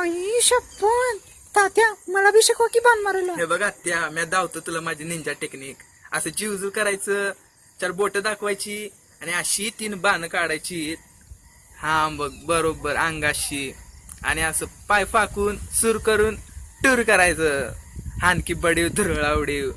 आई शप्पन तात्या मला बी शिकवा की बाण मारायला हे बघा त्या मी धावतो तुला माझी निंजा टेक्निक असं जीवजू करायचं चार बोट दाखवायची आणि अशी तीन बाण काढायची. हा बघ बरोबर अंगाशी. आणि असं पाय फाकून सुर करून टूर करायचं. आणखी बडीव धुरळा उडीव.